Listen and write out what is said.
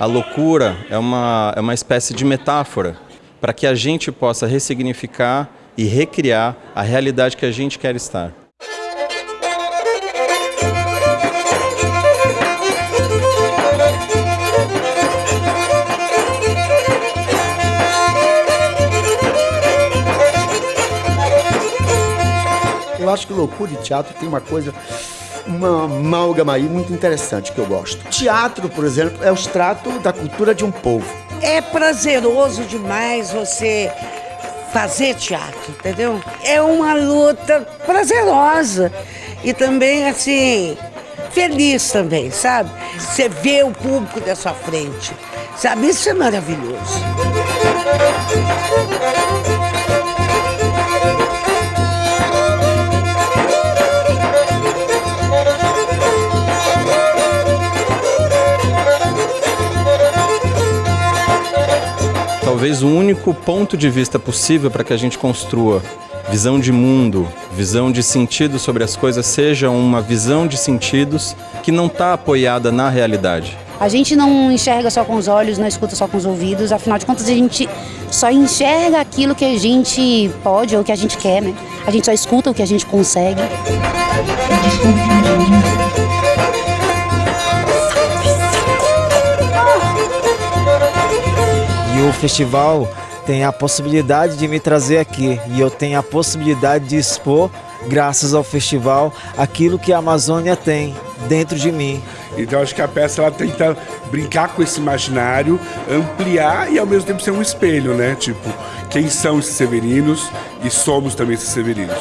A loucura é uma, é uma espécie de metáfora para que a gente possa ressignificar e recriar a realidade que a gente quer estar. Eu acho que loucura e teatro tem uma coisa uma amálgama aí muito interessante que eu gosto. Teatro, por exemplo, é o extrato da cultura de um povo. É prazeroso demais você fazer teatro, entendeu? É uma luta prazerosa e também assim feliz também, sabe? Você vê o público da sua frente, sabe? Isso é maravilhoso. Talvez o único ponto de vista possível para que a gente construa visão de mundo, visão de sentido sobre as coisas, seja uma visão de sentidos que não está apoiada na realidade. A gente não enxerga só com os olhos, não escuta só com os ouvidos, afinal de contas a gente só enxerga aquilo que a gente pode ou que a gente quer, né? A gente só escuta o que a gente consegue. Festival tem a possibilidade de me trazer aqui e eu tenho a possibilidade de expor, graças ao festival, aquilo que a Amazônia tem dentro de mim. Então acho que a peça ela tenta brincar com esse imaginário, ampliar e ao mesmo tempo ser um espelho, né? Tipo, quem são esses severinos e somos também esses severinos.